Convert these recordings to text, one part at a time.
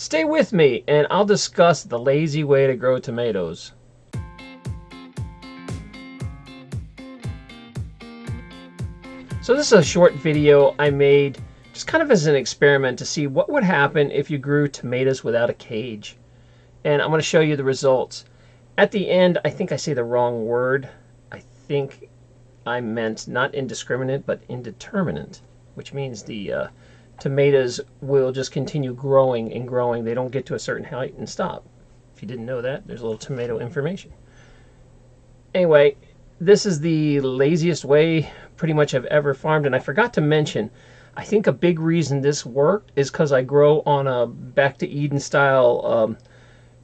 Stay with me and I'll discuss the lazy way to grow tomatoes. So this is a short video I made just kind of as an experiment to see what would happen if you grew tomatoes without a cage. And I'm going to show you the results. At the end, I think I say the wrong word. I think I meant not indiscriminate, but indeterminate, which means the uh, tomatoes will just continue growing and growing. They don't get to a certain height and stop. If you didn't know that, there's a little tomato information. Anyway, this is the laziest way pretty much I've ever farmed. And I forgot to mention, I think a big reason this worked is because I grow on a back to Eden style um,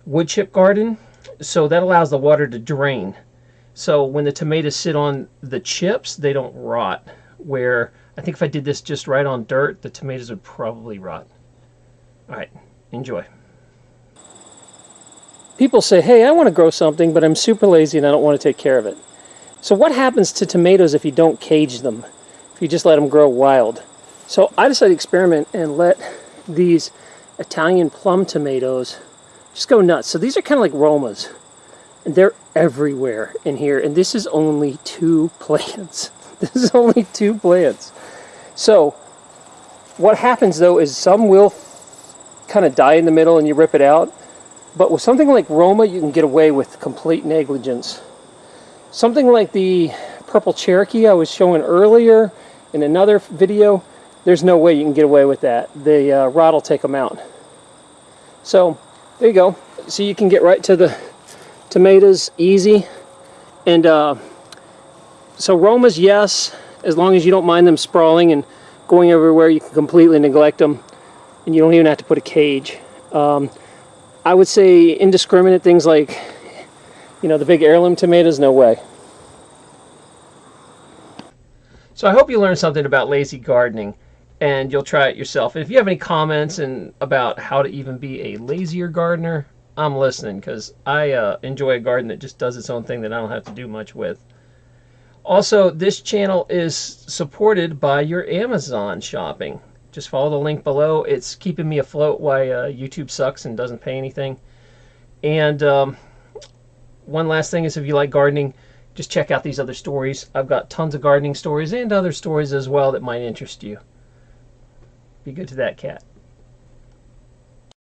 wood chip garden. So that allows the water to drain. So when the tomatoes sit on the chips, they don't rot. Where I think if I did this just right on dirt, the tomatoes would probably rot. All right, enjoy. People say, hey, I want to grow something, but I'm super lazy and I don't want to take care of it. So what happens to tomatoes if you don't cage them? If you just let them grow wild? So I decided to experiment and let these Italian plum tomatoes just go nuts. So these are kind of like Romas. And they're everywhere in here. And this is only two plants. This is only two plants. So what happens though is some will kind of die in the middle and you rip it out. But with something like Roma, you can get away with complete negligence. Something like the purple Cherokee I was showing earlier in another video, there's no way you can get away with that. The uh, rot will take them out. So there you go. So you can get right to the tomatoes easy. And uh, so Romas, yes, as long as you don't mind them sprawling and going everywhere, you can completely neglect them. And you don't even have to put a cage. Um, I would say indiscriminate things like, you know, the big heirloom tomatoes, no way. So I hope you learned something about lazy gardening and you'll try it yourself. And if you have any comments and about how to even be a lazier gardener, I'm listening because I uh, enjoy a garden that just does its own thing that I don't have to do much with. Also, this channel is supported by your Amazon shopping. Just follow the link below. It's keeping me afloat while uh, YouTube sucks and doesn't pay anything. And um, one last thing is if you like gardening, just check out these other stories. I've got tons of gardening stories and other stories as well that might interest you. Be good to that cat.